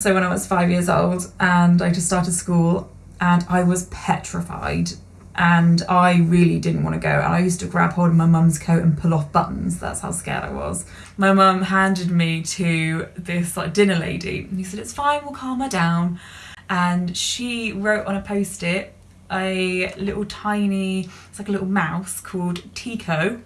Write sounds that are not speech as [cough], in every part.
So when I was five years old and I just started school and I was petrified and I really didn't want to go. And I used to grab hold of my mum's coat and pull off buttons. That's how scared I was. My mum handed me to this like dinner lady and he said, it's fine, we'll calm her down. And she wrote on a post-it a little tiny, it's like a little mouse called Tico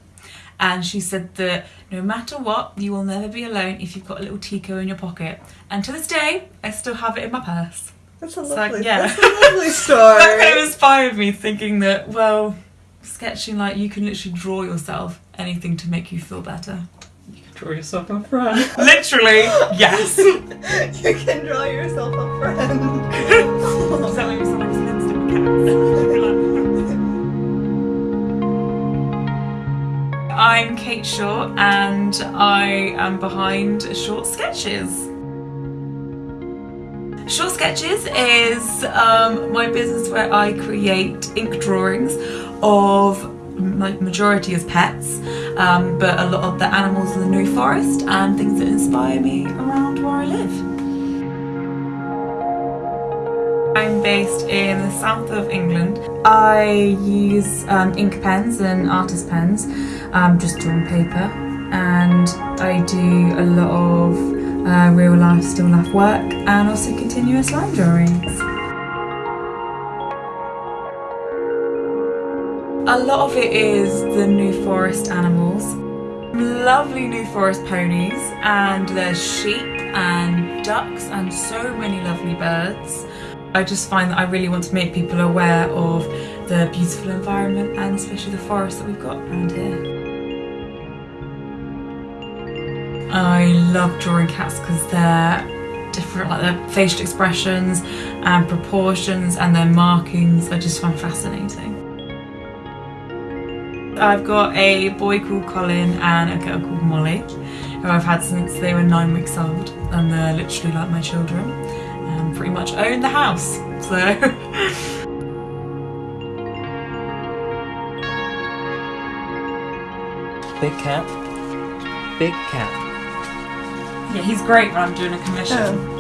and she said that no matter what, you will never be alone if you've got a little Tico in your pocket. And to this day, I still have it in my purse. That's a So, lovely, yeah. that's a [laughs] lovely That story. kind of inspired me thinking that, well, sketching like you can literally draw yourself anything to make you feel better. You can draw yourself a friend. [laughs] Literally, yes. [laughs] you can draw yourself a friend. Does that make me sound like a lipstick Kate Shaw and I am behind Short Sketches. Short Sketches is um, my business where I create ink drawings of majority as pets, um, but a lot of the animals of the New Forest and things that inspire me around where I live. I'm based in the south of England. I use um, ink pens and artist pens, um, just on paper, and I do a lot of uh, real life, still life work, and also continuous line drawings. A lot of it is the New Forest animals. Lovely New Forest ponies, and there's sheep and ducks and so many lovely birds. I just find that I really want to make people aware of the beautiful environment and especially the forest that we've got around here. I love drawing cats because they're different, like their facial expressions and proportions and their markings I just find fascinating. I've got a boy called Colin and a girl called Molly who I've had since they were nine weeks old and they're literally like my children and pretty much own the house. So [laughs] Big cat. Big cat. yeah, he's great when I'm doing a commission.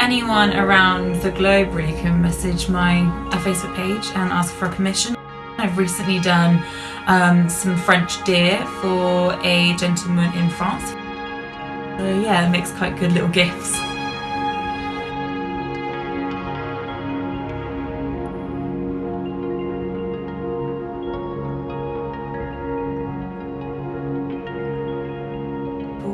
Anyone around the globe really can message my a Facebook page and ask for a commission. I've recently done um, some French deer for a gentleman in France. So yeah, it makes quite good little gifts.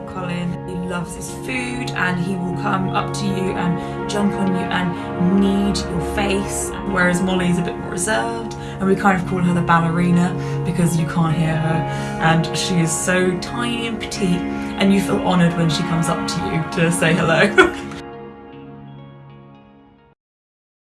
Colin, he loves his food and he will come up to you and jump on you and knead your face, whereas Molly's a bit more reserved and we kind of call her the ballerina because you can't hear her and she is so tiny and petite and you feel honoured when she comes up to you to say hello. [laughs]